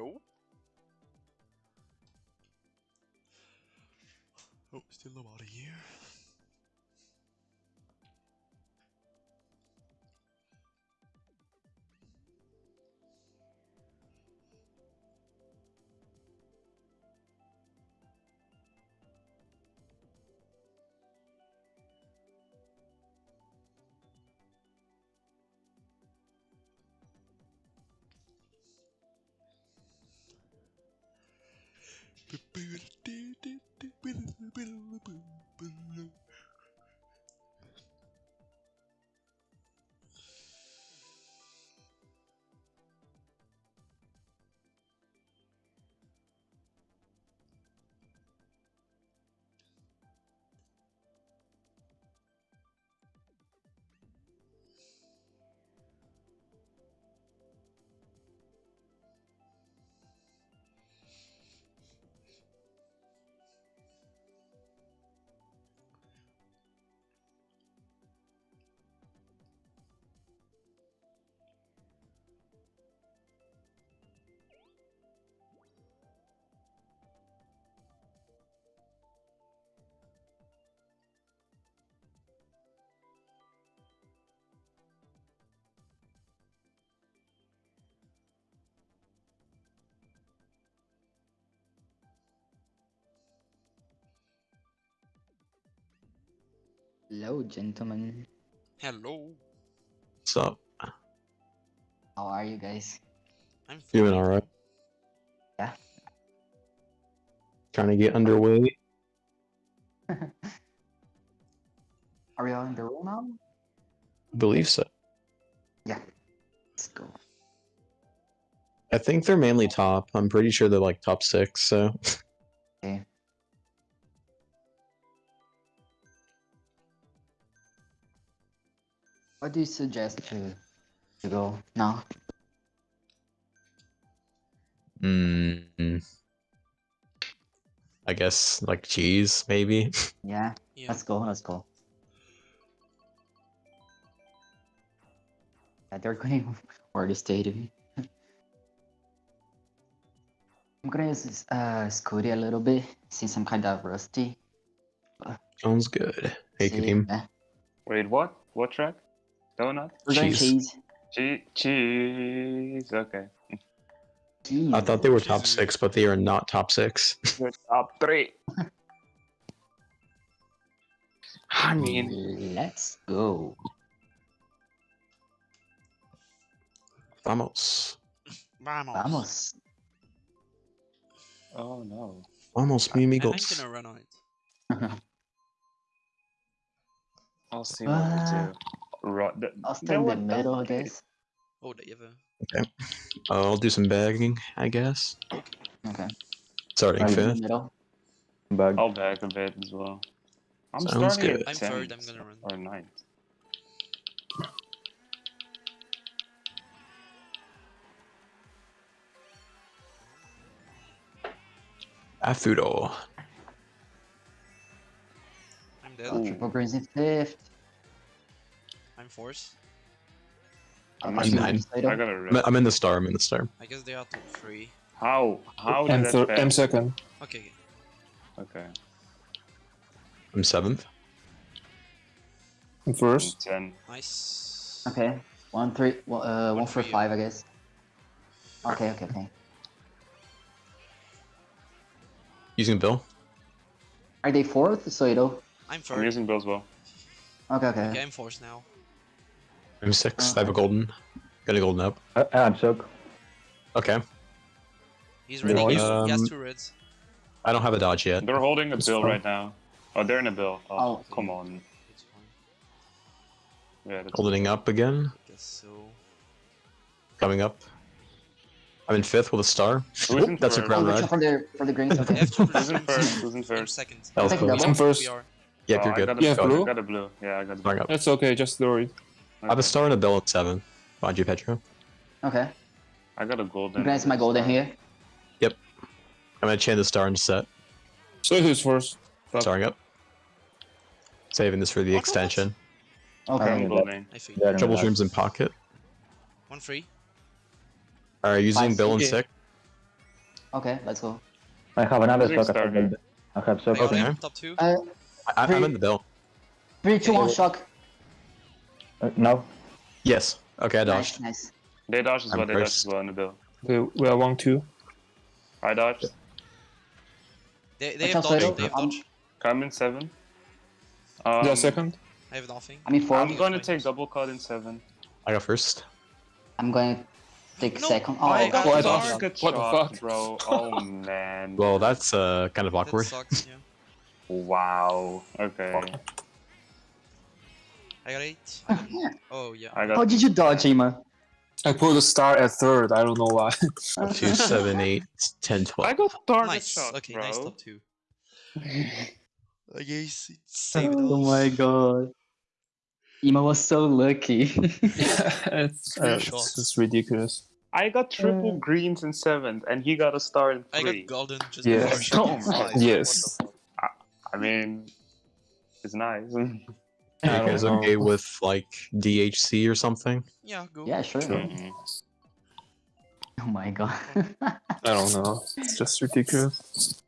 Hello? Oh, still nobody here. Hello, gentlemen. Hello. What's up? How are you guys? I'm feeling alright. Yeah. Trying to get underway. Are we all in the room now? believe so. Yeah. Let's go. I think they're mainly top. I'm pretty sure they're like top six, so What do you suggest to to go now? mm, I guess like cheese, maybe. Yeah, Yeah. let's go. Let's go. Yeah, they're going for the stadium. I'm gonna use uh Scooty a little bit since I'm kind of rusty. Sounds good. Hey, See, team. yeah. Wait, what? What track? Donut? We're going Cheese. cheese. Cheese. Okay. Cheese. I thought they were top six, but they are not top six. Good. Top three. I mean, Let's go. Vamos. Vamos. Vamos. oh no. Vamos, mi And I'm gonna run out. I'll see what we Uh, do. Ro- th- I'll they stay in the middle, I guess. Oh, they have a... Uh, I'll do some bagging, I guess. Okay. Starting Right in the fifth. middle. I'll back a bit as well. I'm Sounds starting good. at I'm third, I'm gonna run. or 9th. Afudo. I'm dead. Ooh. Triple greens in fifth. I'm fourth. I'm I'll in nine. I gotta I'm. I'm in the star. I'm in the star. I guess they are top three. How? How I'm, did thir- that I'm second. Okay. Okay. I'm seventh. I'm first. 10. Nice. Okay. One three. One, uh, One one for for you. five, I guess. Okay, okay, okay. Using Bill. Are they fourth? So you know. I'm I'm third. using Bill's well. Okay, okay. Okay, I'm fourth now. I'm sixth. I have a golden. Got a golden up. Uh, I'm shook. Okay. He's ready. Nice. He has- he has two reds. I don't have a dodge yet. They're holding a It's bill fine. right now. Oh, they're in a bill. Oh, Oh. come on. It's fine. Yeah, that's Goldening up again. I guess so. Coming up. I'm in fifth with a star. Who's That's a third? crown Oh, red. for the for the greens. I Okay. have two Who's in reds. first? Who's in I'm first? second. That was Take close. double. I'm first. We are. Yep, Oh, you're I good. got a, Yeah, I blue. got a blue. Yeah, I got a Starting blue. up. That's okay, just throw it. I have a star and a bill at seven. Behind you, Pedro. Okay. I got a golden. You guys, my golden here. Yep. I'm gonna chain the star and set. So who's first? Fuck. Starting up. Saving this for the extension. Okay. I'm golden. I think. Yeah, Trouble nice. rooms in pocket. One free. Alright, using Five bill and okay. sick. Okay, let's go. I have another Music. I have, starter. I have I sock. got Okay. top two. Uh, I, I'm in the bill. three, two, one, shock. Uh, no. Yes. Okay, I Nice, dodged. nice. They dodged as I'm well. They dodged first. as well in the bill. Okay, we are one two. I dodged. They, they Watch have out, dodge. Soto. They have Um, dodge. Come in seven. Um, yeah, second. I have nothing. I mean, 4 I'm going to Fine. take double cut in seven. I got first. I'm going to take No, second. I Oh, got What God. the dodge. What the fuck? bro. Oh man. Well, that's uh kind of awkward. That sucks, yeah. Wow. Okay. I got eight. I got- Oh, yeah. I got How did you dodge, Ima? I put a star at third. I don't know why. Two, seven, eight, ten, I twelve. got target Nice. shot, Okay, bro. nice top two. I guess it's saved Oh off. my god. Ima was so lucky. it's, Three uh, shots. it's just ridiculous. I got triple greens in seventh, and he got a star in I three. got golden just Yeah. before shot. Oh my Nice. Yes. I mean, it's nice. I You don't guys know. okay with like DHC or something? Yeah, go. yeah, sure. Mhm. Oh my god. I don't know. It's just ridiculous.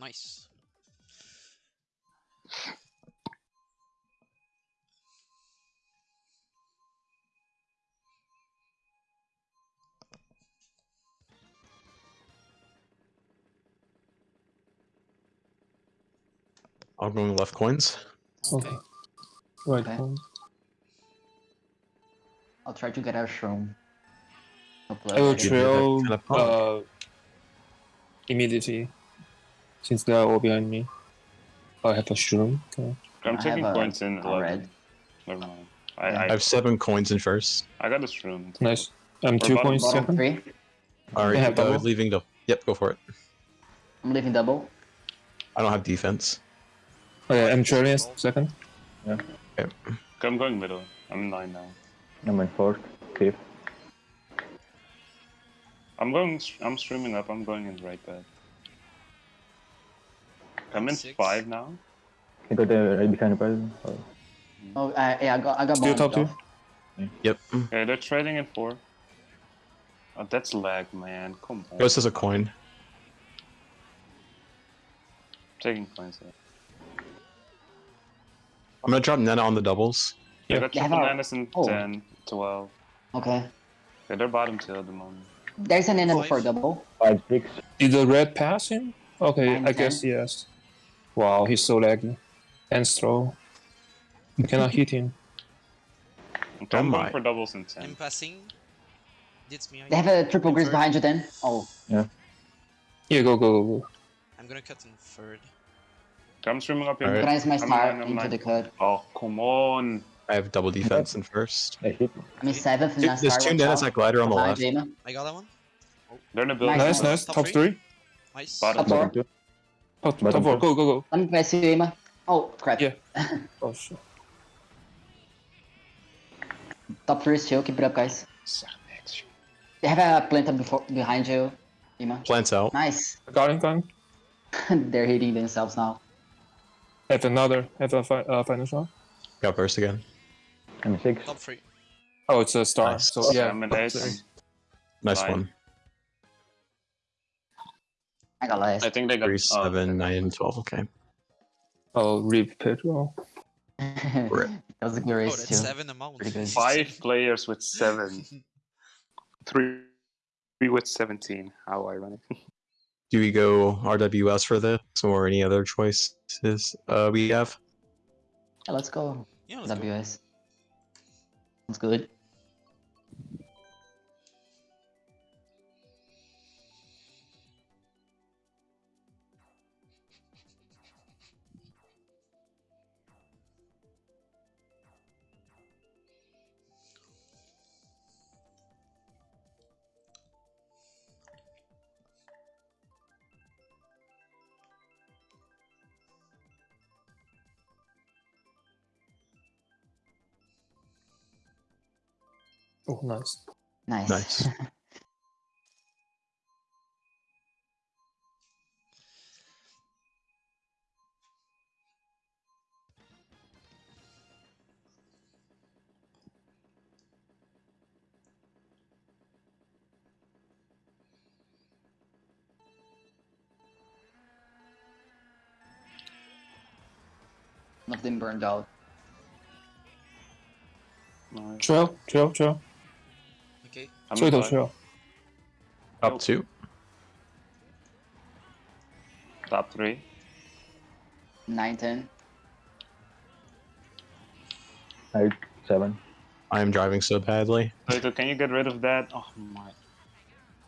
Nice. I'm going left coins. Okay. Right. Okay. one. I'll try to get our shroom. I will trail that kind of pump. uh, immediately, since they are all behind me. I have a shroom. Okay. I'm I taking have a- points in a red. Never mind. I, I I, have seven coins in first. I got this room. Nice. I'm Or two bottom- points Bottom second. three. All right, They have uh, double? leaving the. Yep, go for it. I'm leaving double. I don't have defense. Okay, I'm trailing as second. I'm going middle. I'm nine now. I'm in fourth, fifth. I'm going. I'm streaming up. I'm going in right bed. I'm in Six. five now. You got the right behind the person. Oh, uh, yeah, I got, I got Still bottom top two? off. Yep. Okay, they're trading in four. Oh, that's lag, man. Come on. Ghost has a coin. Taking points. Here. I'm gonna drop Nena on the doubles. I Yeah. got They have triple a- Nanas in oh. 10, 12. Okay. Yeah, they're bottom two at the moment. There's an enable Five. for double. Five, six. Did the red pass him? Okay, Nine, I guess yes. Wow, he's so laggy. And throw. You cannot hit him. Okay, I'm Oh going my. for doubles in 10. I'm passing. It's me. They have a triple grease behind you then. Oh, Yeah, go, go, go, go. I'm gonna cut in third. I'm streaming up here. Alright. organize my I'm star nine, I'm into nine. the cut. Oh, come on. I have double defense in first. I hit. I mean seventh and Dude, There's two watch Nenas at glider on the Behind left. Jaina. I got that one. They're in the building. Nice. Nice, nice. Top Top three? three. Nice. Bottom. Top four. Bottom. Top, top four. Go, go, go. Let me pass you, Ima. Oh, crap. Yeah. Oh shit. Top three is chill. Keep it up, guys. They have a planta before behind you, Ima. Plants out. Nice. Got him, got him. They're hitting themselves now. Have another. Have a fi- uh, final shot. Got first again. I'm six. Top three. Oh, it's a star. Nice. So yeah. I'm an top ace. Nice one. I got last. I think they got Three, oh, seven, okay. nine, twelve. Okay. Oh, rip Pedro. that was a good Oh, race that's too. seven amount. Pretty. Five players with seven. Three, three with 17. How ironic. Do we go RWS for this or any other choices uh, we have? Yeah, let's go. Yeah, let's go. Sounds good. Oh, nice. Nice. Nice. Nothing burned out. Nice. Trail, trail, trail. Okay. I'm Trail, Up two. Top three. 9, 10. Eight, seven. I am driving so badly. Plato, can you get rid of that? Oh my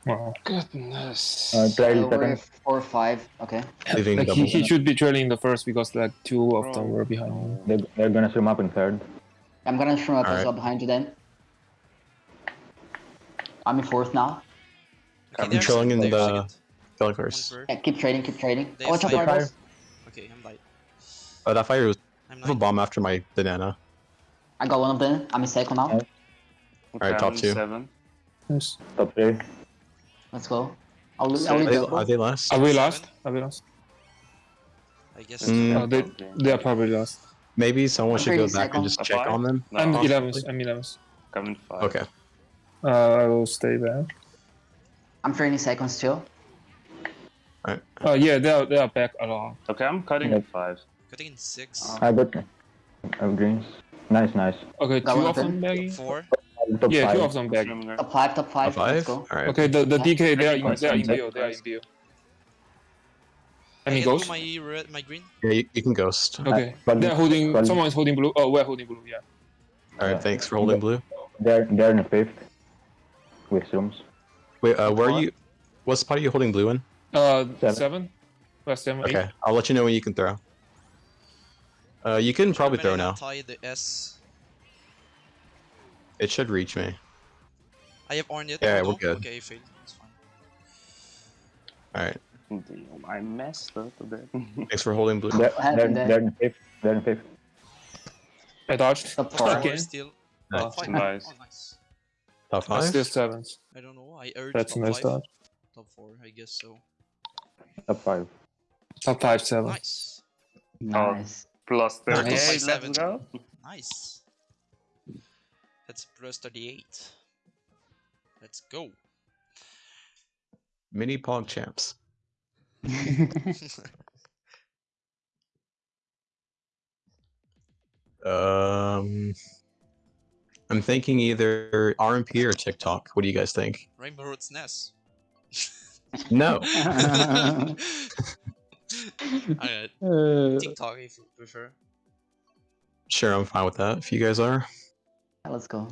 Wow. goodness. Uh, try So the we're 4, 5. Okay. Leaving Like he, he should be trailing the first because like two of them were behind him. They're, they're gonna swim up in third. I'm gonna swim up as Alright. well behind you then. I'm in fourth now. Okay, I'm there's trailing in the- second. Kill One curse. third. Yeah, keep trading, keep trading. They Oh, watch out, have fire. Okay, I'm light. Oh, that fire was I'm a bomb after my banana. I got one of them. I'm in second now. Okay, Alright, top two. Seven. Nice. Top three. Let's go. I'll, I'll So Are they, double. are they last? Are we Seven. last? Are we last? I guess. Mm. Oh, they, they are probably last. Maybe someone I'm should go pretty back and just A check five? on them. No, I'm possibly. 11th. I'm 11th. Coming five. Okay. Uh, I will stay back. I'm trading second still. Oh yeah, they are they are back along. Okay, I'm cutting Yeah. at five. Cutting in six. Uh, I got uh, greens. Nice, nice. Okay, That two of them thing. bagging. Four. Top Yeah, five. two of them bagging. Swimming Top 5, top 5. Top Let's five? go. Alright. Okay, the the DK they are in, Nice, they are in nice. bio. They are in bio. I Any get ghost? my red, my green. Yeah, you, you can ghost. Okay, but- they are holding. Someone's holding blue. Oh, we're holding blue. Yeah. Alright, thanks for holding blue. They're they're in the fifth. With shrooms. Wait, uh, where are you? What spot are you holding blue in? Uh, Seven. seven. Well, seven. eight. Okay, I'll let you know when you can throw. Uh, you can probably throw now. Tie the S. It should reach me. I have Ornit. Yeah, we're good. Okay, fail. It's fine. Alright, Damn, I messed up a bit. thanks for holding blue. They're, What they're, there? they're in the fifth. They're in the fifth. I dodged. Top Four 4. Okay. still. Nice. Oh, five. Nice. Nice. Top I'm five? still seventh. I don't know. I urged That's a top nice five. dodge. Top four, I guess so. Top five. Top five, seven. Nice. Nice. Plus Third 38, by let's go. Nice. That's plus 38. Let's go. Mini Pog champs. Um, I'm thinking either RMP or TikTok. What do you guys think? Rainbow Road's Nest. No. Alright, Uh, TikTok if you prefer. Sure, I'm fine with that. If you guys are. Let's go.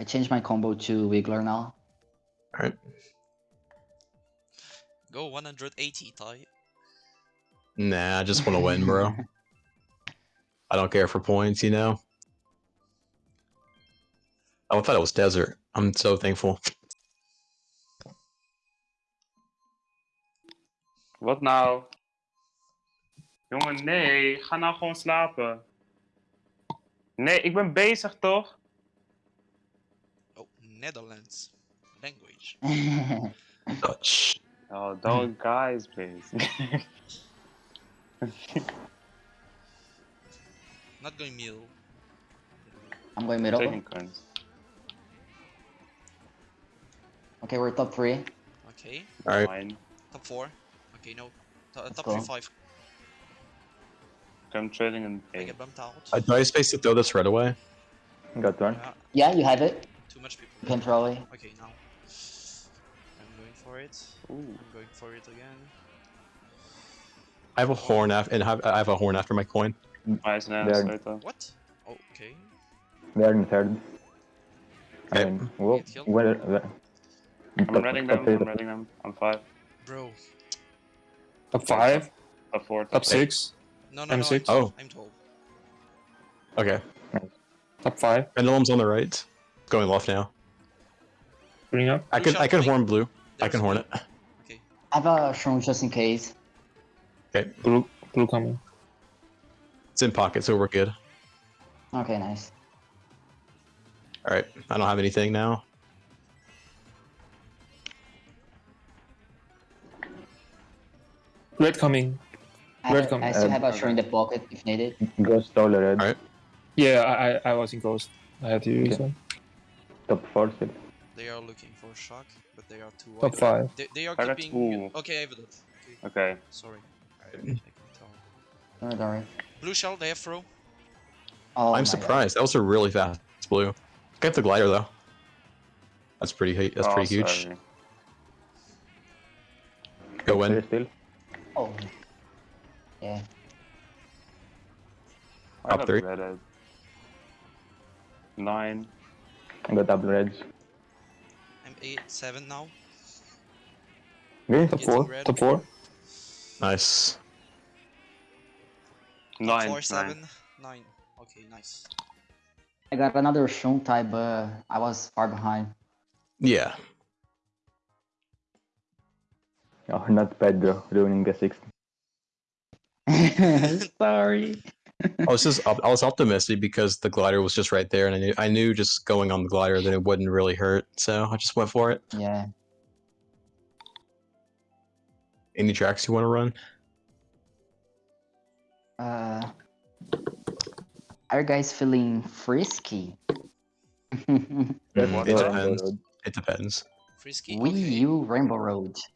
I changed my combo to Wiggler now. Alright. Go 180, Ty. Nah, I just want to win, bro. I don't care for points, you know? Oh, I thought it was desert. I'm so thankful. Wat nou? Jongen, nee. Ga nou gewoon slapen. Nee, ik ben bezig toch? Oh, Netherlands. Language. Dutch. Oh, those guys, please. Not going middle. I'm going middle. Taking turns. Okay, we're top 3. Okay. Alright. Fine. Top 4. Okay, no. To- top go. 3, 5. I'm trading in I A. get bumped out. Uh, do I have space to throw this red away? got one. Yeah, Yeah, you have it. too much people. You can throw away. Okay, now. I'm going for it. Ooh. I'm going for it again. I have a horn after, and have, I have a horn after my coin. Nice, There. nice, later. What? Oh, okay. They're in third. I Okay. mean, whoa, Get where, where, I'm top- reading top them, three, I'm top- reading them. I'm five. Bro. Top five. Top four, Top six. No, no, no. M6. I'm, Oh. I'm 12. Okay. Top five. Pendulum's on the right. Going left now. Bring up. I Blue can I can horn blue. I There's can horn it. Okay. I have a uh, Shroom just in case. Okay. Blue. Blue coming. It's in pocket, so we're good. Okay, nice. All right, I don't have anything now. Red coming. I, Red have, com- I still have um, a shrew in the pocket if needed. Ghost stole red. Alright. Yeah, I I, I was in ghost. I had to use Okay. one. Top four still. They are looking for shock, but they are too Top five. They, they are I keeping. ooh. Okay, I have it. Okay, Okay. sorry. I can tell. Don't worry. Blue shell, they have throw. Oh, I'm God. surprised. That was a really fast blue. Get the glider though. That's pretty. That's Oh, pretty huge. sorry. Go Top in. still. Oh. Yeah. I Top three. red Nine. I got double reds. I'm eight, seven now. Green. Top Getting four. Top four. Nice. Nine. Four, nine. seven, nine. Okay, nice. I got another Shun type, but I was far behind. Yeah. Oh, not Pedro ruining the sixth. Sorry. I was just I was optimistic because the glider was just right there, and I knew I knew just going on the glider that it wouldn't really hurt, so I just went for it. Yeah. Any tracks you want to run? Uh, are you guys feeling frisky? It depends. It depends. Frisky. Wii okay. U Rainbow Road.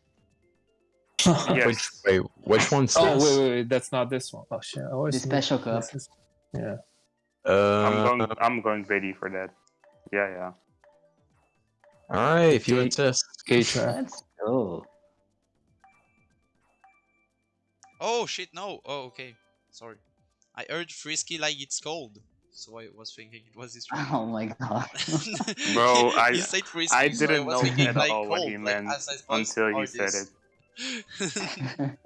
Yes. Which wait, which one's Oh this? wait, wait, wait, that's not this one. Oh shit, I always The special cup. is- Yeah. Uh, I'm going. I'm going ready for that. Yeah, yeah. all right, if you Okay. insist. Gay track. Let's go. Oh shit, no. Oh, okay. Sorry. I heard frisky like it's cold. So I was thinking it was this one. Oh my god. Bro, I- said frisky, I didn't was know thinking at like all what cold, he meant as I suppose until he said it.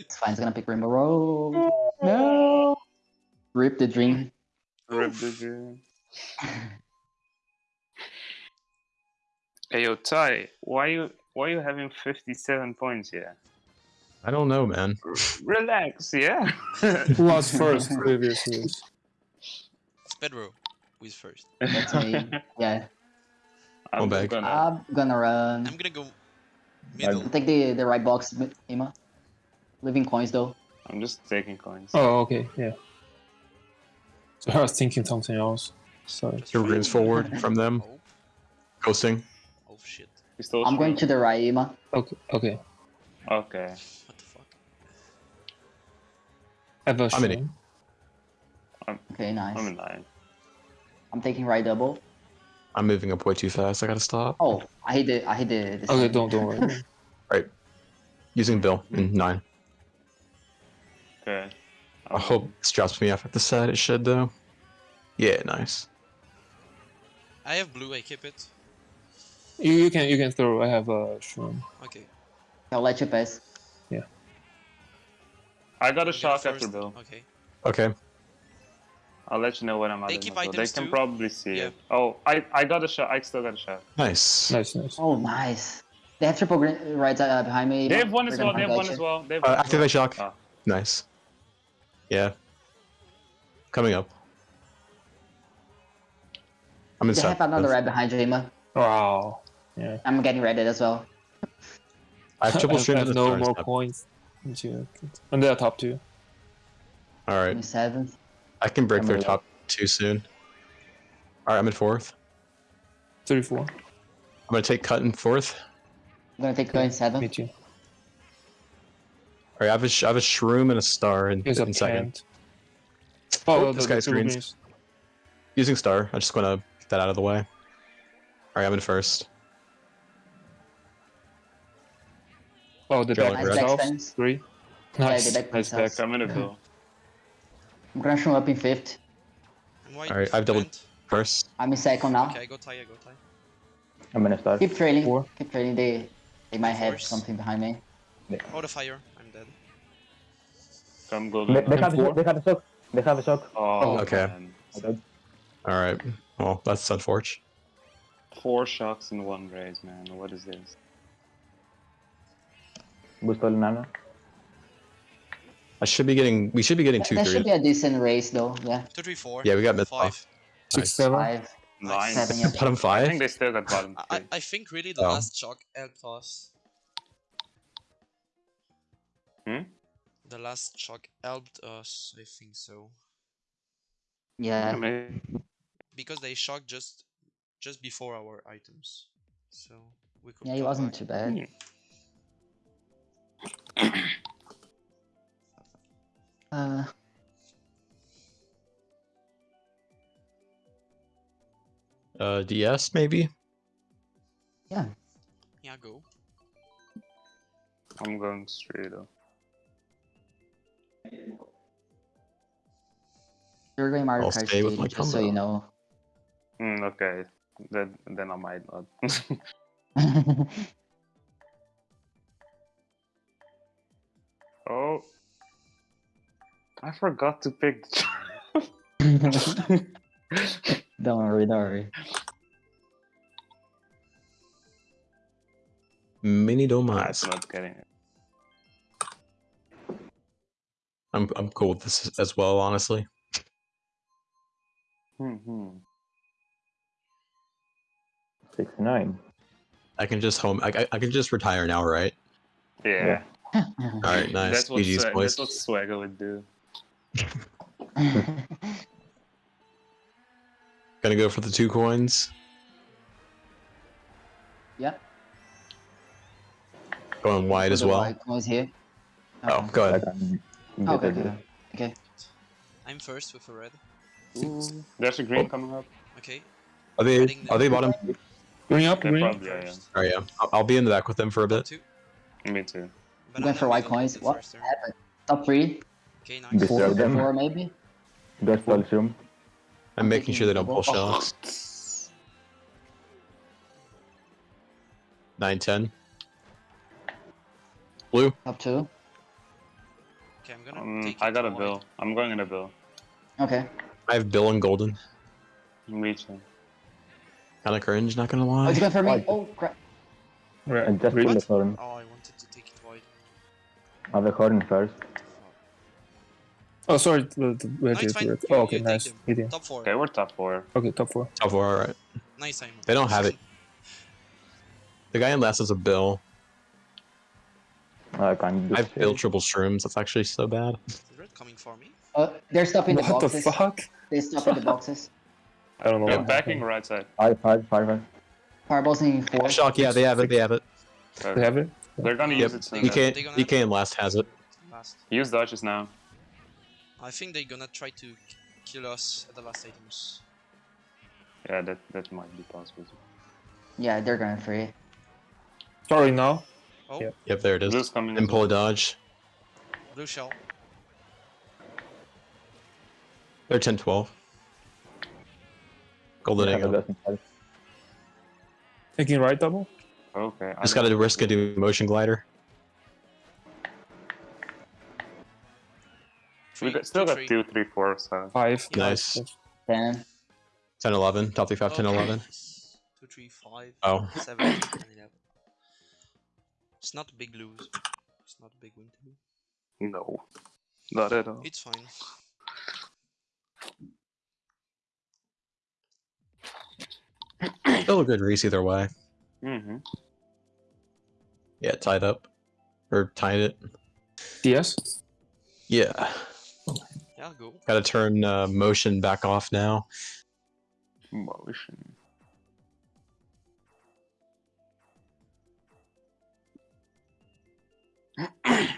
it's fine. It's gonna pick Rainbow Road. No. Rip the dream. Rip the dream. Hey yo, Ty, why you why you having 57 points here? I don't know, man. R- relax, yeah. Who was first previous years? It's Pedro who is first. That's me. Yeah. I'm back. gonna. I'm gonna run. I'm gonna go middle. I'll take the, the right box, Mi- Ima. Leaving coins though. I'm just taking coins. Oh, okay, yeah. So I was thinking something else. Sorry. Just Your runes forward from them. Oh, Ghosting. oh shit. I'm going to the right, Ima. Okay, okay. Okay. What the fuck? I have a I'm in it. Okay, nice. I'm in line. I'm taking right double. I'm moving up way too fast. I gotta stop. Oh, I hit the I hit the. the Okay, don't don't worry. right, Using Bill in nine. Okay. I hope this drops me off at the side. It should though. Yeah, nice. I have blue, I keep it. you, you can you can throw. I have a shroom. Okay. I'll let you pass. I got a I'll shock go after first. Bill. Okay. Okay. I'll let you know when I'm out. They keep items They can too? probably see Yeah. it. Oh, I I got a shot. I still got a shot. Nice. Nice, nice. Oh, nice. They have triple green right uh, behind me. They have one as well. They have one as well. They have Uh, one as activate shock. Ah. Nice. Yeah. Coming up. I'm inside. They inside. have another red behind you, Ima. Wow. Yeah. I'm getting redded as well. I have triple I stream have no more up. points. Into- And they're top two. All right. 27th. I can break I'm their in top two soon. All right, I'm in fourth. 34. I'm gonna take cut in fourth. I'm gonna take going Me seventh. too. All right, I have a, sh- I have a shroom and a star in, a in second. Oh, Oh, the, this the guy's two greens. greens. Using star. I'm just gonna get that out of the way. All right, I'm in first. Oh, the Drilling back red. Themselves. Three. Yeah, Nice. the back nice back. themselves. I'm in a Bill. I'm gonna show up in fifth. Alright, I've doubled- First. I'm in second now. Okay, I go tie, I go tie. I'm gonna start. Keep trailing. Four. Keep trailing. They they might have something behind me. Oh, the fire. I'm dead. Come golden. They, they have a four. shock. They have a shock. They have a shock. Oh, oh Okay. man. I died. All right. Well, that's unfortunate. Four shocks in one raise, man. What is this? Boost all. I should be getting. We should be getting That, two that three. should be a decent race though. Yeah, Two, three, four. Yeah, we got mid five. off. Six, Nice. seven. five, Nine. seven. Yeah. Bottom I think they still got bottom I, three. I think really the Oh. last shock helped us. Hmm? The last shock helped us, I think so. I Yeah. Because they shocked just just before our items. So we could Yeah, it wasn't back. too bad. Uh, Uh, DS maybe. yeah. Yeah, go. I'm going straight up. You're going Mario I'll Kart stay with Stage, my just so you know. Hmm, okay. Then, then I might not. oh. I forgot to pick the don't worry, don't worry. Mini That's Domas. not getting it. I'm I'm cool with this as well, honestly. Hmm, hmm. Six nine. I can just home. I, I, I can just retire now, right? Yeah. All right, nice. That's what, GG's Swag- that's what Swagger would do. Gonna go for the two coins. yeah. Going wide as well. white was here. Oh, Okay. go ahead. can get Okay, okay. okay. I'm first with a red. Ooh, there's a green Oh. coming up. Okay. Are they Reading are they bottom? Green up, green up. probably yeah. Oh yeah. I'll, I'll be in the back with them for a bit. Me too. I'm going for white coins. the What first turn. Top three, Okay, nice. This- Disturb them. four maybe. Just falls room. I'm I'm making sure they don't taking pull double. shots. Nine ten. Blue. Up two. Okay, I'm gonna Um, take I got a wide. bill. I'm going in a bill. Okay. I have Bill and Golden. I'm reaching. Kind of cringe, not gonna Oh, lie. going for me. Oh crap. Red. And just green. pull the horn. Oh, Have the horn first. Oh, sorry. The, the red, No, it's red, fine. Oh, okay, you take nice. them. Top four. Okay, we're top four. Okay, top four. Top four, all right. Nice time. They don't have it. The guy in last is a Bill. I can't I've shit. Bill triple shrooms. That's actually so bad. Is red coming for me? Uh, they're stopping the boxes. What the fuck? They stop in the boxes. I don't know. They're backing right side. Five, five, five, five. Fireballs in four. Shock. Yeah, they have it. They have it. They have it? They're gonna Yep. use it They soon. got- EK they gonna EK in last has it. Last. Use dodges now. I think they're gonna try to kill us at the last items. Yeah, that that might be possible. Yeah, they're going for it. Sorry, now. Oh, Yeah. Yep, there it is. Blue's coming. And as pull a dodge. blue shell. They're 10 12. Golden Have egg. the up. best in five. Taking right double? Okay. I Just don't- gotta risk a do motion glider. We Three, got, still two, got three. two, three, four. So Five. Nice. Yes. Ten. 10 11. Top 3 5 10 Okay, 11. nice. Two, three, five, Oh. seven, and eleven. It's not a big lose. It's not a big win too. no, not at all. It's fine. Still a good race either way. Mm-hmm. Yeah, tied up. Or tied it. DS? Yeah. Yeah, go. Gotta turn uh, motion back off now. Motion.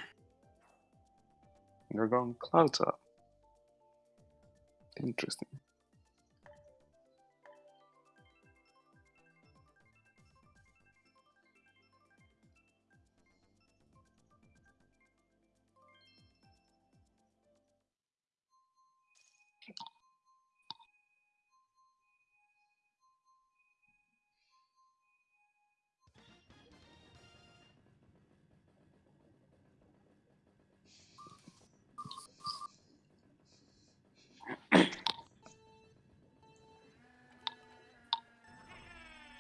You're going cloud up. Interesting.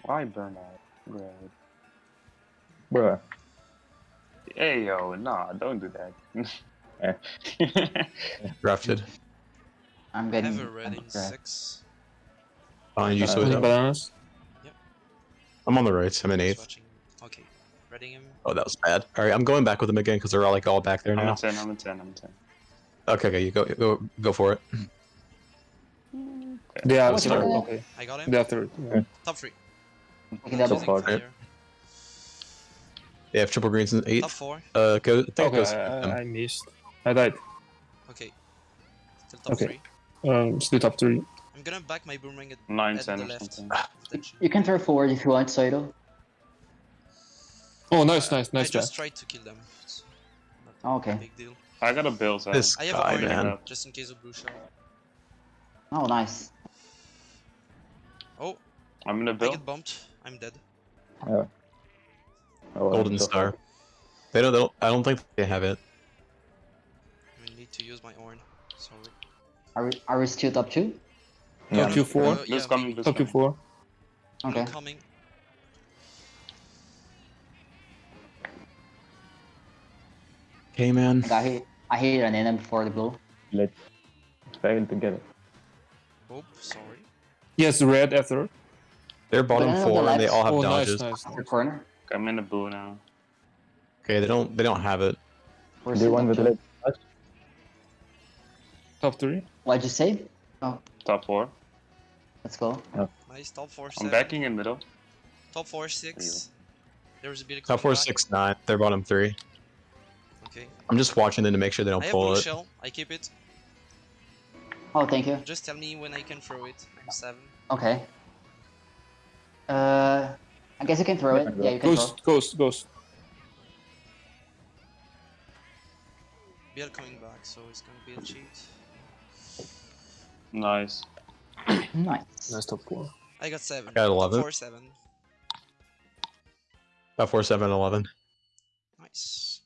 Why burnout? Right. Bruh. Hey yo, nah, don't do that. Drafted. I'm getting. I getting. have a red in six. Fine, you Uh, switch Any up. bananas? I'm on the right. I'm in eighth. Swatching. Okay. Reading him. Oh, that was bad. All right, I'm going back with them again because they're all like all back there now. I'm now. a 10, I'm a 10, I'm a 10. Okay, okay, you go, go, go for it. They are third. Okay. I got him. They are third. Yeah. Top three. Taking double. So far. Fire. They have triple greens in Top eighth. four. Uh, go. I think Okay, goes. I, um, I- I missed. I died. Okay. Still top Okay. three. Um, still top three. I'm gonna back my boomerang at, 9, at 10 the or left. something. You can throw forward if you want, Soido. Oh, nice, nice, I nice just pass. tried to kill them. It's Oh, okay. big deal. I got a bill, so This I have guy, a man. man. just in case of blue shell. Oh, nice. Oh, I'm in a I bill. get bumped. I'm dead. Oh, Golden I'm so star. They don't, they don't. I don't think they have it. I need to use my horn. Sorry. Are we, are we still top two? Yeah. Top Q4. Uh, yeah, coming, Top coming. Q4. Blue Okay. coming. Okay, man. I hit. I hit an enemy before the blue. Let's fail together. Oh, sorry. Yes, red after. They're bottom Banana on the four, and they all have Oh, nice, dodges. nice. After corner. I'm in a boo now. Okay, they don't. They don't have it. We're Do still top with two. red? Top three. What'd you say? Oh. Top 4. Let's go. Nice. Top four, I'm backing in middle. Top four, six. There was a bit of Top four, back. six, nine. They're bottom three. Okay. I'm just watching them to make sure they don't have pull blue it. shell. I keep it. Oh, thank you. Just tell me when I can throw it. I'm seven. Okay. Uh, I guess you can throw it. Yeah, you can Ghost, ghost, ghost. BL coming back, so it's gonna be a cheat. Nice. Nice. Nice top four. I got seven. I Got Top 11. Four, seven. Top four, seven, eleven. Nice.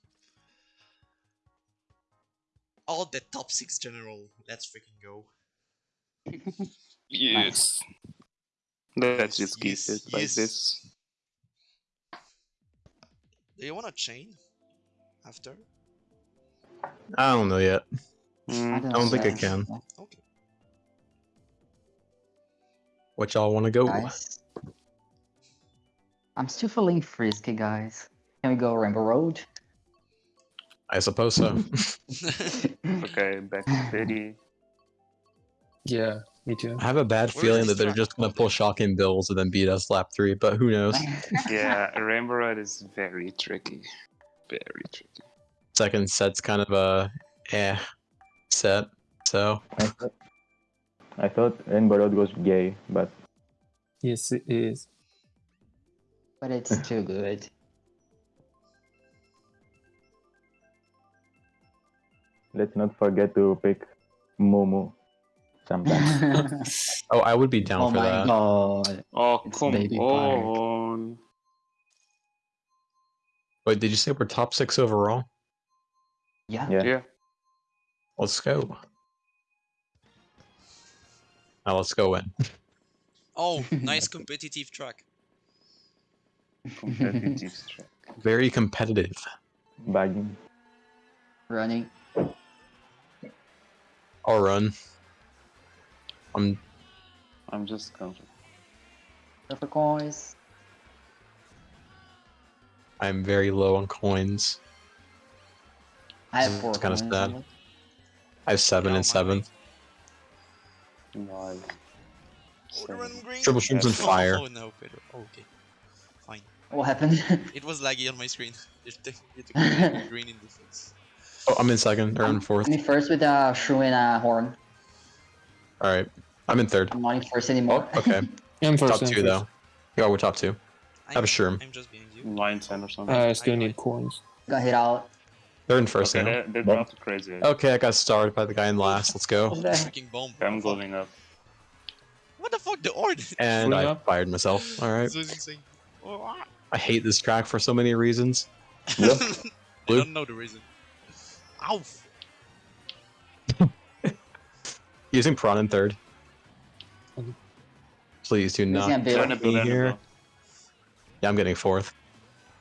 All the top six general. Let's freaking go. Yes. Let's just keep Yes, it like yes. this. Do you want to chain? After? I don't know yet. Mm, I don't think I can. Okay. What y'all want to go? Guys. I'm still feeling frisky, guys. Can we go Rainbow Road? I suppose so. Okay, back to city. Yeah, me too. I have a bad Where feeling that they're just gonna pull shocking bills and then beat us lap three, but who knows? Yeah, Rainbow Road is very tricky. Very tricky. Second set's kind of a eh set. So I thought, I thought Rainbow Road was gay, but Yes, it is. but it's too good. let's not forget to pick Momo sometimes. oh, I would be down oh for my that. god. Oh, It's come Baby Park. on. Wait, did you say we're top six overall? Yeah. yeah. Yeah. Let's go. Now let's go in. oh, nice competitive track. Competitive track. Very competitive. Bagging. Running. I'll run. I'm I'm just comfortable. Go for coins. I'm very low on coins. I have four. It's kinda sad. I have seven Yeah, and my seven. weight. Nice. Oh, green. Triple shrooms and fire. Oh no, Pedro. Oh, okay. Fine. What happened? It was laggy on my screen. You took you took the green in defense. Oh, I'm in second or I'm in fourth. I'm in first with a shrew and a horn. All right, I'm in third. I'm not in first anymore. Oh, okay. I'm first. top I'm two first. though. Yeah, we're top two. I have a shroom. I'm just being you. 9, 10 or something. I still I- need coins. Got hit out. They're in first okay, now. they, they Bomb. dropped crazy. Okay, I got starred by the guy in last. Let's go. What's that? Freaking bomb. I'm going up. What the fuck? The ord. And I up. fired myself. All right. this is insane. Oh, ah. I hate this track for so many reasons. Yep. I don't know the reason. Ow! Using prawn in third. Please do not bill. Turn a bill be here. Yeah, I'm getting fourth.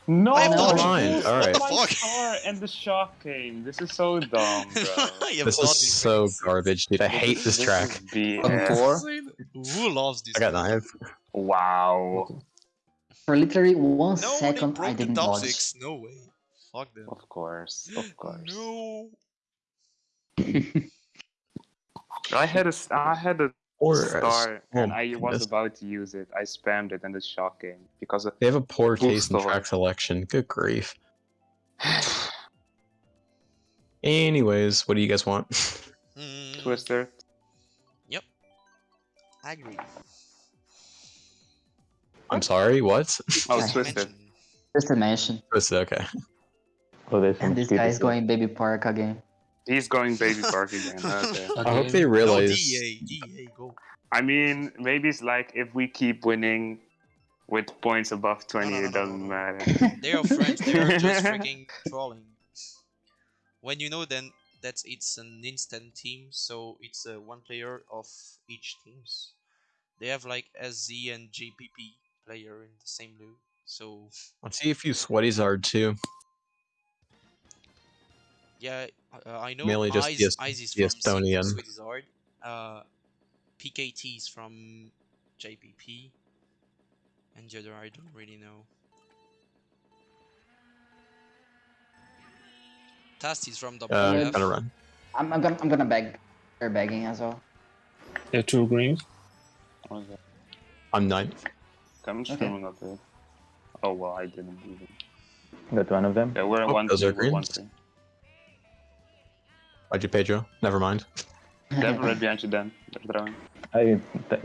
No, I have dodged. dude, All right. What the fuck? star and the shock came. This is so dumb, bro. This is so garbage, dude. I hate this is track. BS. On four? Who loves this? I got knife. Wow. For literally one No, second, I didn't the top dodge. six. No way. Fuck them. Of course, of course. No. I had a I had a Or star, oh and my I was about to use it. I spammed it, and the shock came because of They have a poor Full taste in star. track selection. Good grief. Anyways, what do you guys want? Mm, Twister. Yep. I agree. I'm sorry, what? Oh, I Twisted. Mention- Just a okay. Oh, And this guy is going baby park again. He's going baby park again. Okay. I hope Okay. they No, realize. DEA, DEA, go. I mean, maybe it's like if we keep winning with points above 20, no, no, it doesn't no. matter. They are friends. They are just freaking trolling. When you know then that it's an instant team, so it's uh, one player of each teams. They have like SZ and JPP player in the same loop, so Let's see if you sweaties are too. Yeah, uh, I know. Mainly just Eyes, the Es- is the from Sweet- Estonian. Sweet is. Uh, PKT is from JPP, and the other I don't really know. Tast is from Uh, WF. gonna run. I'm, I'm gonna I'm gonna beg. They're begging as well. Yeah, two greens. Okay. I'm ninth. Come Okay. streaming up there. Oh well, I didn't even. Got one of them. Yeah, we're Oh, one. those three, are we're one greens. three. Why'd you Pedro? Never mind. Devil right behind you, Dan. I th-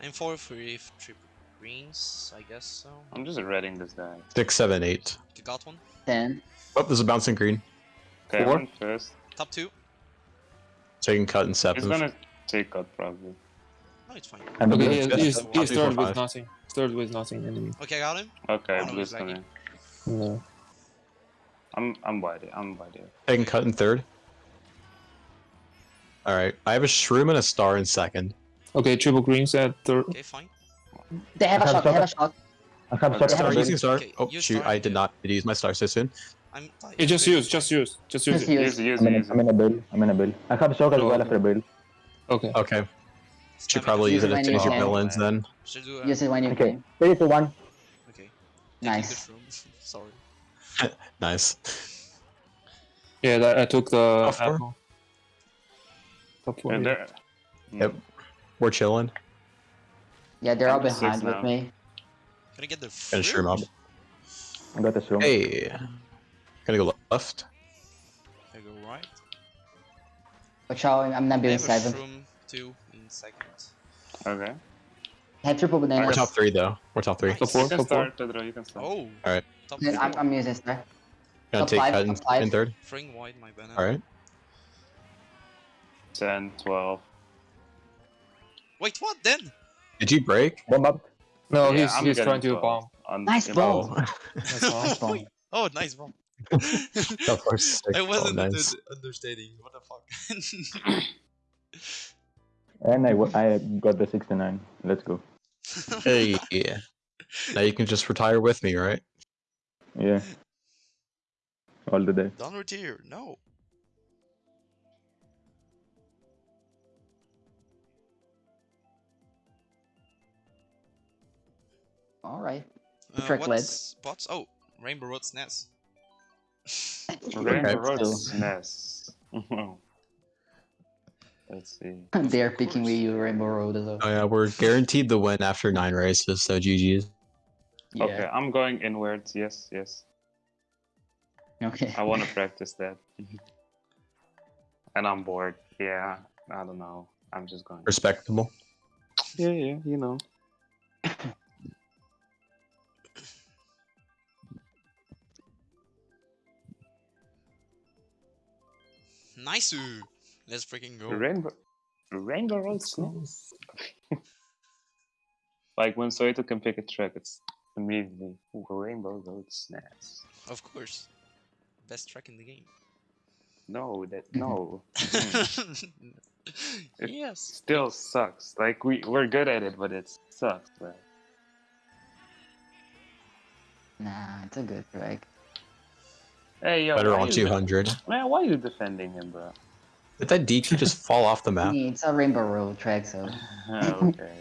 I'm for free if triple greens, I guess so. I'm just reading this guy. Six, seven, eight. You got one? Ten. Oh, there's a bouncing green. Okay, Four? one first. Top two? So you cut and step. He's gonna take cut probably. No, it's fine. I'm Okay, good. he, he's, top he's two, four, third with five. nothing. Third with nothing enemy. Okay, I got him. Okay, no, blue's he's lagging. coming. No. I'm I'm by there. I'm by there. Taking cut in third. All right, I have a shroom and a star in second. Okay, triple greens at third. Okay, fine. They have a I have shot. They have a shot. shot. I have Okay. shot Star have using star. Okay, Oh shoot! star. I did not use my star so soon. I'm tired. Hey, just use, just use, just use Just it. use. Use use I'm in, use. I'm in a bill. I'm in a bill. I have shock as Oh, well okay. after a bill. Okay. Okay, should Spam probably use it Use as it soon as you when you mill can. ins then. Should do. Uh, Use it when you Okay, can. three to one. Okay. Nice. Taking the shroom. Sorry. Nice. Yeah, that, I took the Top four? apple. Top four. And yeah. there. Hmm. Yep. We're chilling. Yeah, they're all behind with now. me. Gonna get the Gonna shroom up. I got a shroom. Hey, gonna go left. I go right. Watch out, I'm not I doing have a seven. shroom two in second. Okay. Have triple We're top three though. We're top three. Nice. Top four, You can top four. start, Pedro. You can start. Oh. Alright. Top Then four. I'm, I'm using star. Gonna Top take five, cut in, top five. in third. Fring wide my banana. All right. 10, 12. Wait, what then? Did you break? Bomb up. No, Yeah, he's I'm he's trying to 12 bomb. on- Nice in- ball. That's all. Nice ball. Oh, nice bomb. Of course. I wasn't oh, nice. understanding. What the fuck? And I, w- I got the 69. Let's go. Hey, yeah. Now you can just retire with me, right? Yeah. All the day. Don't retire. No. Alright. Uh, Track led. what's bots? Oh, Rainbow Road SNES. Rainbow Okay. Road Still. SNES. Let's see. They're picking with you Rainbow Road as well. Oh yeah, we're guaranteed the win after nine races, so GG's. Yeah. Okay, I'm going inwards. Yes, yes. Okay. I want to practice that. and I'm bored. Yeah, I don't know. I'm just going. Respectable. Yeah, yeah, you know. Nice. Let's freaking go. Rainbow, Rainbow Road SNES. like when Soito can pick a track, it's immediately "Ooh, Rainbow Road SNES. Of course. Best track in the game. No, that no. Mm. It- yes. Still sucks. Like we we're good at it, but it sucks. Man. Nah, it's a good track. Hey, yo. Better on 200. Man, why are you defending him, bro? Did that DQ just fall off the map? It's a Rainbow Road track, so. okay.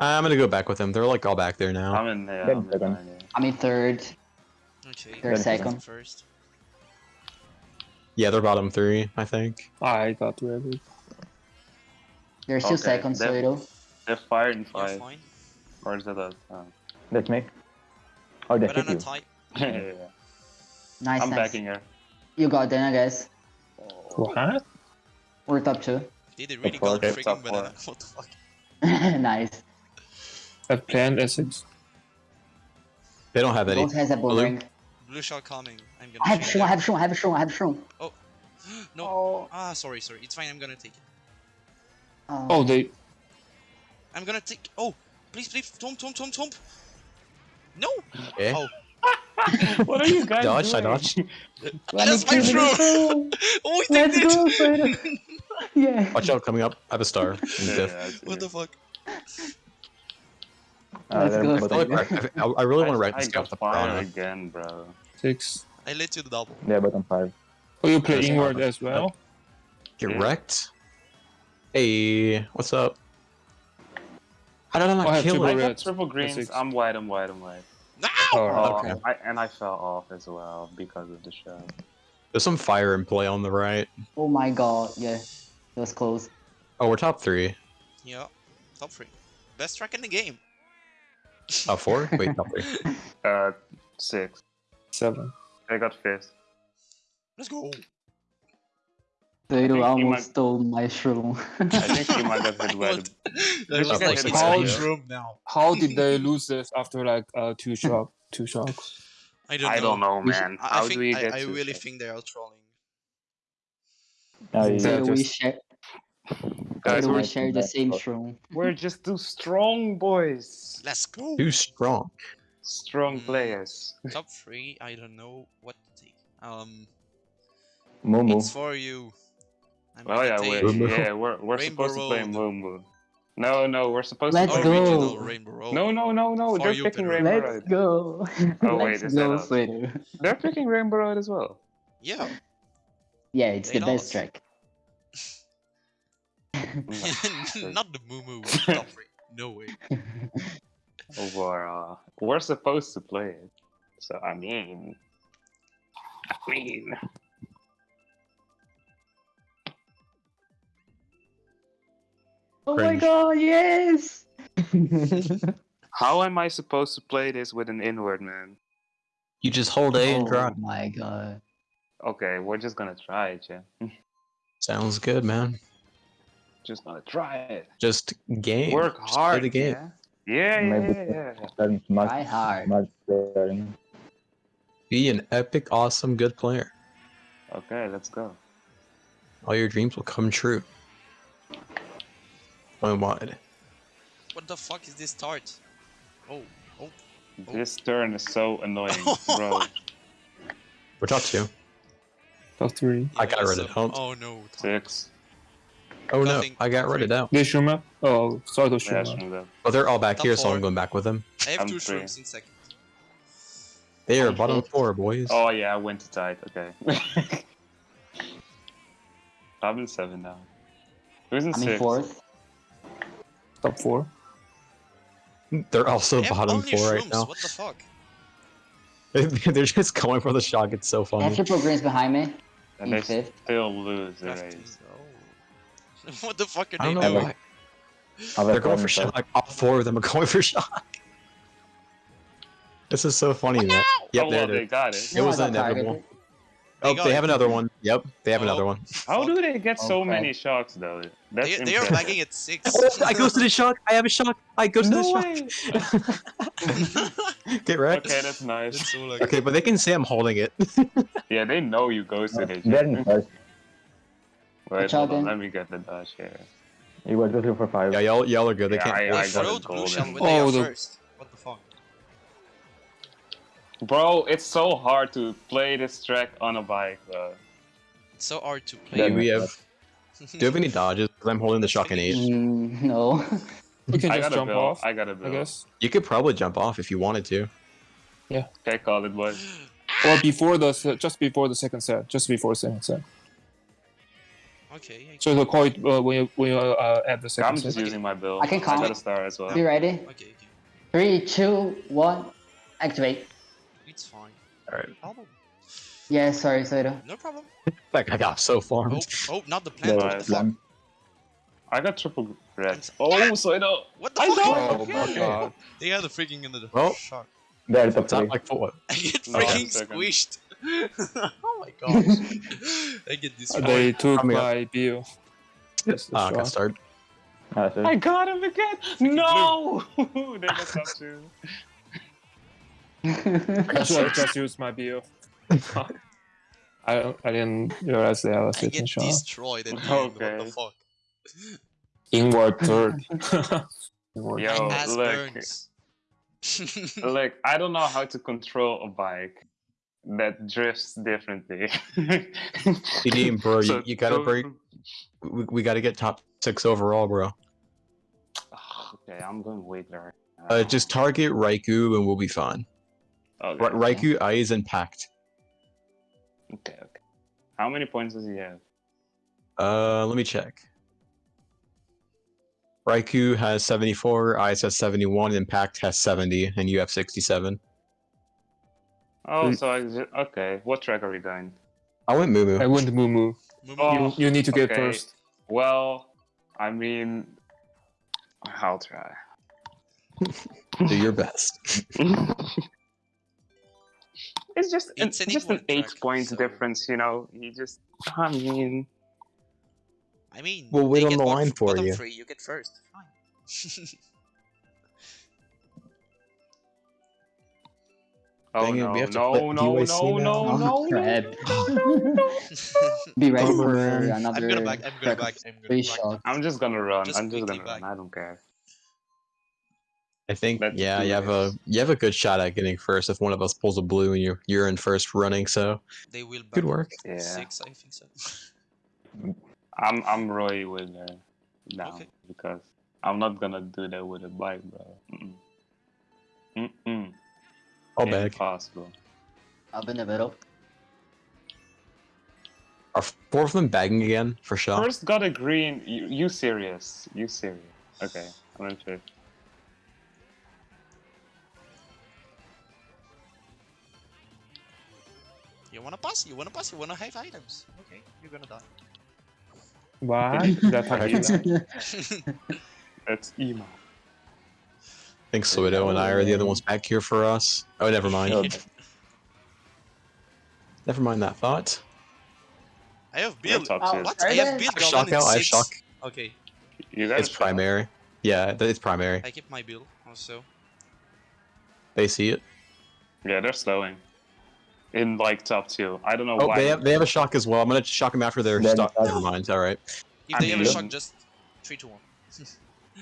I'm gonna go back with them. They're like all back there now. I'm in there. Then I'm in second. behind you. I'm in third. Okay. They're second. First. Yeah, they're bottom three, I think. I got ready. They're still Okay, second, that- Soito. They're firing You're five. fine. Or is that a... Oh. That's me. Oh, they hit you. type. yeah, yeah, yeah. Nice, I'm nice. backing her. You got Dana, guys. What? We're top two. Did it really four, go okay, top freaking four. banana? What the fuck? nice. I've planned Essex. They don't have any. Gold has a boomerang. Blue shot coming. I'm gonna I have shoot Shroom, I have Shroom, I have Shroom, I have Shroom. No. Oh. Ah, sorry, sorry. It's fine. I'm gonna take it. Oh. Oh, they. I'm gonna take. Oh, please, please, Tom, Tom, Tom, Tom. No. Okay. Oh, what are you guys Dodged, I doing? dodged. that's my shroom. Oh, we Let's did go, it. Soito. yeah. Watch out, coming up. I have a star. Yeah, yeah, What the fuck? Uh, Let's they're go, I, like I, I, I really want to write this down got with the fire again, bro. Six. I let you the double. Yeah, bottom five. Oh, you play There's inward Alpha. as well? Get Yeah. wrecked. Hey, what's up? How did I not Oh, I have kill triple I it? red. got triple greens. six. I'm white. I'm white. I'm white. No. Oh, Oh, okay. I, and I fell off as well because of the shot. There's some fire in play on the right. Oh my god, yeah. It was close. Oh, we're top three. Yeah. Top three. Best track in the game. Top four? Wait, top three. Uh, six. Seven. I got fifth. Let's go. Soito almost might- stole my Shroom. I think she might have hit What? red. That was Okay, like it's it's all my true. room now. How did they lose this after like uh two shock two shocks? I don't know. I don't know, man. I, I How think do we I, get I to really six? think they are trolling. Oh, yeah. Yeah, Soito, we just- share, Guys, we share the same Shroom. we're just too strong, boys. Let's go. Too strong. Strong Mm. players. Top three. I don't know what to take. Um, Momo. it's for you. I'm Oh yeah, we're, yeah, we're we're Rainbow supposed to play Momo. No, no, we're supposed Let's to play go. original Rainbow Road. No, no, no, no. For They're you, picking Pedro. Rainbow Let's Road. go. Oh, wait, Let's is go, that us? They're picking Rainbow Road as well. Yeah. Yeah, it's They the best lost. track. Not the Moo Moo. Top three. No way. We're, uh, we're supposed to play it. So I mean, I mean, Oh my Cringe. god, yes! how am I supposed to play this with an inward man? You just hold A and oh my god. Okay, we're just gonna try it, yeah. Sounds good, man. Just gonna try it. Just game. Work Just play hard, the game. yeah. Yeah, yeah, Maybe yeah, yeah. yeah. Much, Try hard. much better. Be an epic, awesome, good player. Okay, let's go. All your dreams will come true. One wide. What the fuck is this start? Oh, oh. Oh. This turn is so annoying, bro. We're top two. Top three. I got yeah, rid of so- Hunt. Oh no. Six. Oh no, I got rid of out. They shoot up? Oh, Soito Yeah, shoot up. shoot up. Oh, they're all back Top here, so. I'm going back with them. I have I'm two three. shrooms in second. They are I'm bottom fifth. four, boys. Oh yeah, I went to tight. Okay. I'm in seven now. Who's in I'm in six? fourth. Top four. They're also They bottom only four right now. What the fuck? They're just going for the shock. It's so I have funny. triple greens behind me. And In they fifth. still lose the race. Oh. what the fuck are I they doing? why. Oh, I'll They're going for with that. shock. All four of them are going for shock. This is so funny, man. Yep, oh there well, they got it. It was inevitable. targeted. Oh, got they it. have another one. Yep, they have Oh. another one. How oh. do they get so Okay. many shocks though? That's They, they are impressive. bagging at six. Oh, I go to the shock. I have a shock. I go to No the way. shock. Get wrecked. Okay, that's nice. That's so. Okay, but they can say I'm holding it. Yeah, they know you go to the They're in first. Wait, hold on. Let me get the dash here. He was looking for five. yeah, y'all, y'all are good. They Yeah, can't. I- They I got it. throw it the blue shell when Oh, the- first. What the fuck? Bro, it's so hard to play this track on a bike, bro. It's so hard to play. Then- we have. Do you have any dodges? 'Cause I'm holding the shock in eight. Mm, no. We can just jump build. off, I gotta I guess. You could probably jump off if you wanted to. Yeah. Okay, call it, boys. Or before the just before the second set, just before the second set. Okay. I So to call it uh, when you when you uh, at the I'm just set. using my build. I can call. I got a star as well. Be ready. Okay, okay. Three, two, one. Activate. It's fine. Alright. Problem. Yeah, sorry, Soda. No problem. That guy got so farmed. Oh, oh, not the plant. The What the fuck? I got triple red. Oh, so I. What the I fuck? know. Oh my god. They had a freaking into the Well. shot. There, top It's not three. like what? I get No, freaking second. squished. oh my gosh. I get this. They took Coming up. my bill. Just a Ah, I can start. So I got him again. No. they got top two. I should have just used my bill. I don't- I didn't realize they had a I second get shot. destroyed at the end. What the Okay. fuck? Inward third. Inward. Yo, look. Look, I don't know how to control a bike that drifts differently. CD, bro, So- you, you gotta so- break. We, we gotta get top six overall, bro. Okay, I'm going way there. Uh, just target Raikou and we'll be fine. okay. Ra- Raikou Eyes and Pact. Okay, okay. How many points does he have? Uh, let me check. Raikou has 74, Eyes has 71, and Pact has 70, and you have 67. Oh, so I just, okay. What track are we going? I went Moo I Moo. went Moo Moo. Oh. You, you need to get okay. first. Well, I mean, I'll try. Do your best. it's just it's an just an eight track, point so- difference, you know. You just, I mean, I mean, We'll wait on the line for you. Three, you get first. Fine. oh Dang it, no, we have to no, put no, no, UAC no, now? no, no, no. Be ready for another I'm gonna back. I'm gonna back. I'm gonna back. shots. I'm just gonna run. Just I'm just gonna run. I don't care. I think Let's yeah, do you have a you have a good shot at getting first if one of us pulls a blue and you're you're in first running. So They will good work. Yeah, six, I think so. I'm I'm Roy with uh, now Okay. because I'm not gonna do that with a bike, bro. Mm-mm. Mm-mm. I'll bag. Impossible. Up in the middle. Are four of them bagging again for shot? First got a green. You, you serious? You serious? Okay, I'm in fifth. You wanna pass? You wanna pass? You wanna have items? Okay, you're gonna die. What? That's how you die. That's emo. I think Suido and I are the other ones back here for us. Oh, never mind. Never mind that thought. I have We're build. top Oh, tier. What? I you have guys- build. I have shock Goblin out. I have shock. Okay, You got It's a primary. Yeah, it's primary. I keep my build also. They see it. Yeah, they're slowing. In like top two. I don't know Oh, why. they have they have a shock as well. I'm gonna shock them after their Then stock. Never mind. All right. If I they have a mean- shock, just three to one.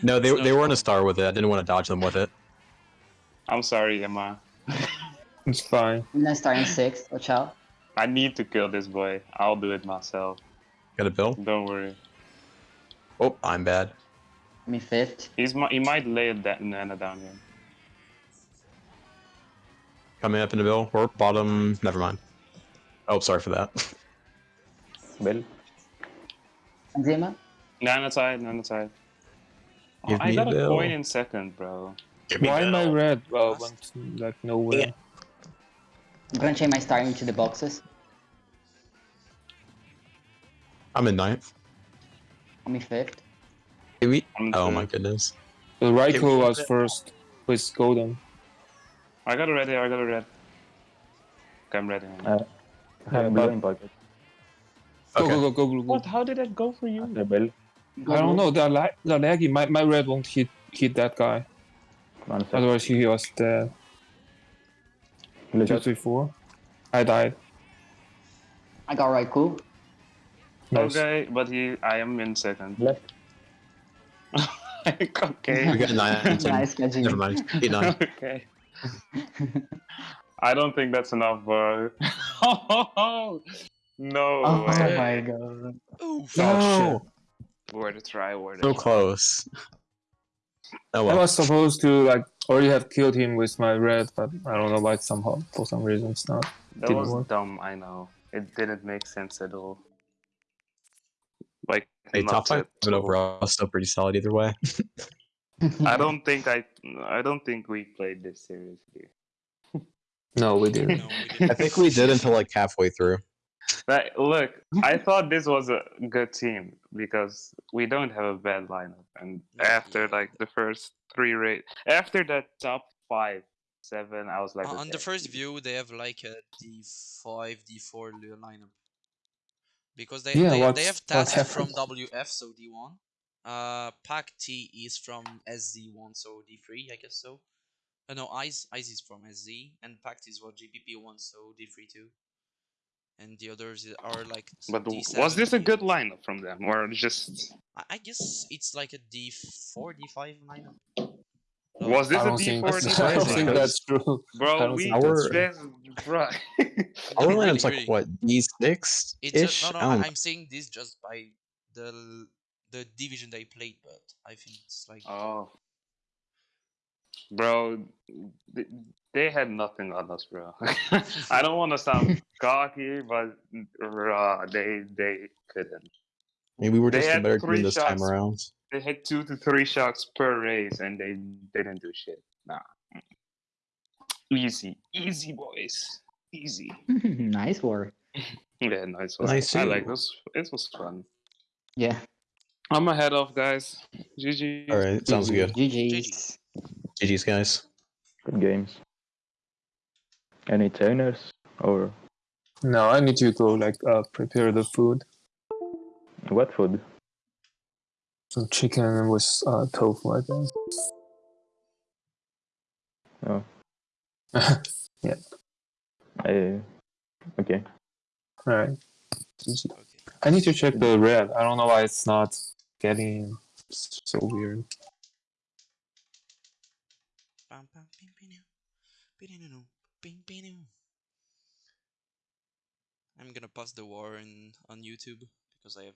No, they It's they weren't a star with it. I didn't want to dodge them with it. I'm sorry, Emma. It's fine. I'm then starting six. Watch out. I need to kill this boy. I'll do it myself. Got a bill. Don't worry. Oh, I'm bad. Me fifth. He's mi- he might lay it that Nana down here. Coming up in the bill. Or bottom. Never mind. Oh, sorry for that. bill. Enzima. Nana side, Nana side. Oh, Give I got a Bill. coin in second, bro. Why am I red? Well, went like nowhere. I'm gonna change my star into the boxes. I'm in ninth. Me fifth. Maybe. I'm Oh third. my goodness. The Raikou was first with golden. I got it ready, I got a red. Okay, I'm ready. Uh, I have Yeah, blue but- in pocket. Go Okay. go go go blue. What? How did that go for you? After I don't blue. know. The lag, the laggy. My my red won't hit hit that guy. Otherwise he was dead. Blue Two shot. three four. I died. I got Raikou. Nice. Okay, but he, I am in second. Left. okay. We got nine. nice catching. Never mind. Eight nine. okay. I don't think that's enough, bro. no Oh way. my god. Oof. Oh, No. Word to try, word So to try. close. Oh I was supposed to like already have killed him with my red, but I don't know why somehow for some reason it's not. That Didn't was work. dumb, I know. It didn't make sense at all. Like, Hey, not top five at seven all. overall is still pretty solid either way. I don't think I, I don't think we played this seriously. No, we didn't. No, we didn't. I think we did until like halfway through. Like, look, I thought this was a good team because we don't have a bad lineup. And after like the first three rate, after that top five, seven, I was like, Uh, on the first view, they have like a D5, D4 lineup. Because they Yeah, they, they have what from? WF, so D1. Uh, Pac T is from SZ1, so D3, I guess so. Uh, no, Ice Ice is from SZ, and Pact is what GPP1, so D3 too. And the others are like. But w- D7, was this a good lineup from them, or just I, I guess it's like a D4, D5 lineup. was this I a don't think, D4 I D5 don't think lineup? that's true. I Bro, don't we think that's bro. Our No, really, lineup's like what D six ish. just, no, I no. don't I- I'm saying this just by the the division they played, but I think it's like Oh, bro, th- they had nothing on us, bro. I don't want to sound cocky, but raw, they they couldn't. Maybe we were They just a better team three this time around. They had two to three shots per race, and they didn't do shit. Nah, mm. easy, easy boys, easy. nice work. Yeah, nice one. Nice I you. like this. It was fun. Yeah. I'm ahead of guys. GG. All right, sounds good. GG's. GG's guys. Good games. Any trainers or No, I need you to like uh, prepare the food. what food? Some chicken with uh, tofu, I think. Oh, yeah. I okay. All right. I need to check the red. I don't know why it's not getting it's so weird. Pam, pam, pim, pinu, pininu, pim, pinu. I'm gonna pause the war in on YouTube because I have